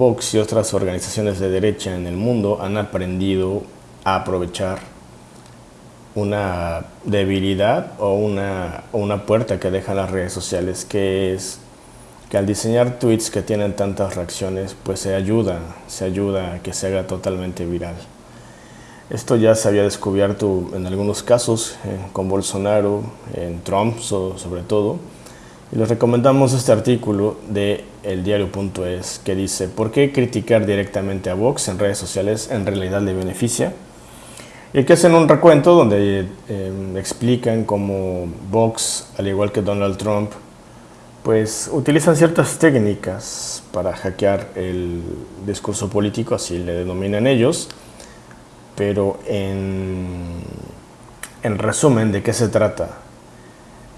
Vox y otras organizaciones de derecha en el mundo han aprendido a aprovechar una debilidad o una, una puerta que dejan las redes sociales, que es que al diseñar tweets que tienen tantas reacciones, pues se ayuda, se ayuda a que se haga totalmente viral. Esto ya se había descubierto en algunos casos, eh, con Bolsonaro, en Trump sobre todo, y les recomendamos este artículo de eldiario.es que dice ¿Por qué criticar directamente a Vox en redes sociales en realidad le beneficia? Y aquí hacen un recuento donde eh, explican cómo Vox, al igual que Donald Trump, pues utilizan ciertas técnicas para hackear el discurso político, así le denominan ellos, pero en, en resumen, ¿de qué se trata?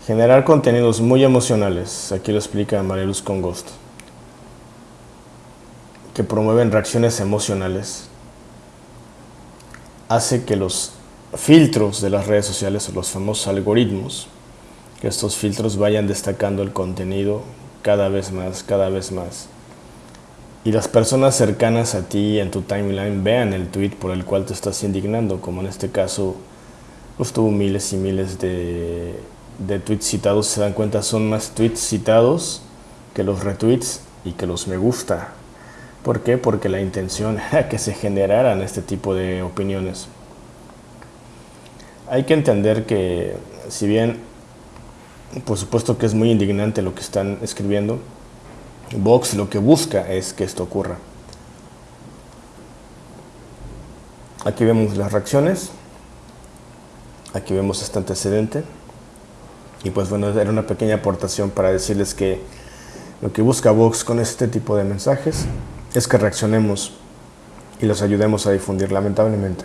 Generar contenidos muy emocionales, aquí lo explica María Luz Congost, que promueven reacciones emocionales. Hace que los filtros de las redes sociales, los famosos algoritmos, que estos filtros vayan destacando el contenido cada vez más, cada vez más. Y las personas cercanas a ti en tu timeline vean el tweet por el cual te estás indignando, como en este caso pues tuvo miles y miles de, de tweets citados, se dan cuenta son más tweets citados que los retweets y que los me gusta. ¿Por qué? Porque la intención era que se generaran este tipo de opiniones. Hay que entender que, si bien, por supuesto que es muy indignante lo que están escribiendo, Vox lo que busca es que esto ocurra. Aquí vemos las reacciones, aquí vemos este antecedente, y pues bueno, era una pequeña aportación para decirles que lo que busca Vox con este tipo de mensajes es que reaccionemos y los ayudemos a difundir, lamentablemente.